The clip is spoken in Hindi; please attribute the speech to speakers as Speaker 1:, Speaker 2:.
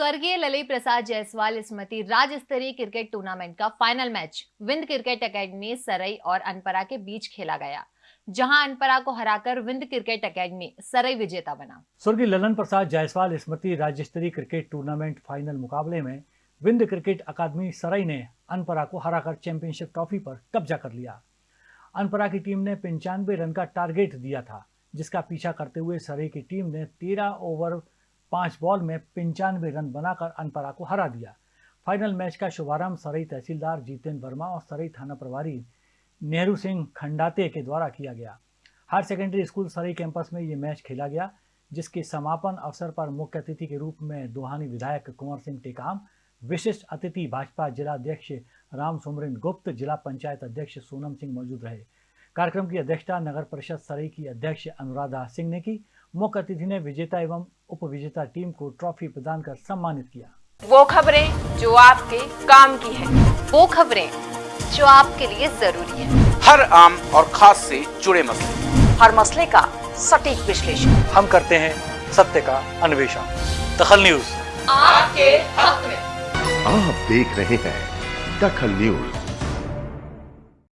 Speaker 1: स्वर्गीय ललित प्रसाद जायसवाल स्मृति राज्य स्तरीय क्रिकेट टूर्नामेंट का फाइनल मैच विंद क्रिकेट एकेडमी सरई और अनपरा के बीच खेला गया, जहाँ अनपरा को हराकर विंद क्रिकेट एकेडमी सरई विजेता बना।
Speaker 2: स्वर्गीय ललन प्रसाद जायसवाल स्मृति राज्य स्तरीय क्रिकेट टूर्नामेंट फाइनल मुकाबले में विंद क्रिकेट अकादमी सरई ने अनपरा को हराकर चैंपियनशिप ट्रॉफी पर कब्जा कर लिया। अनपरा की टीम ने पंचानवे रन का टारगेट दिया था, जिसका पीछा करते हुए सरई की टीम ने तेरह ओवर पाँच बॉल में पंचानवे रन बनाकर अनपरा को हरा दिया। फाइनल मैच का शुभारंभ सरई तहसीलदार जीतेंद्र वर्मा और सरई थाना प्रभारी नेहरू सिंह खंडाते के द्वारा किया गया। Higher secondary school Sarai campus में ये मैच खेला गया, जिसके समापन अवसर पर मुख्य अतिथि के रूप में दोहानी विधायक कुंवर सिंह टेकाम, विशिष्ट अतिथि भाजपा जिला अध्यक्ष राम सुमरिन गुप्त, जिला पंचायत अध्यक्ष सोनम सिंह मौजूद रहे। कार्यक्रम की अध्यक्षता नगर परिषद सरई की अध्यक्ष अनुराधा सिंह ने की मुख्य अतिथि ने विजेता एवं उप विजेता टीम को ट्रॉफी प्रदान कर सम्मानित किया।
Speaker 3: वो खबरें जो आपके काम की है।
Speaker 1: वो खबरें जो आपके लिए ज़रूरी है।
Speaker 4: हर आम और खास से जुड़े मसले।
Speaker 3: हर मसले का सटीक विश्लेषण।
Speaker 2: हम करते हैं सत्य का अन्वेषण। दखल न्यूज़।
Speaker 3: आपके हक में।
Speaker 5: आप देख रहे हैं दखल न्यूज़।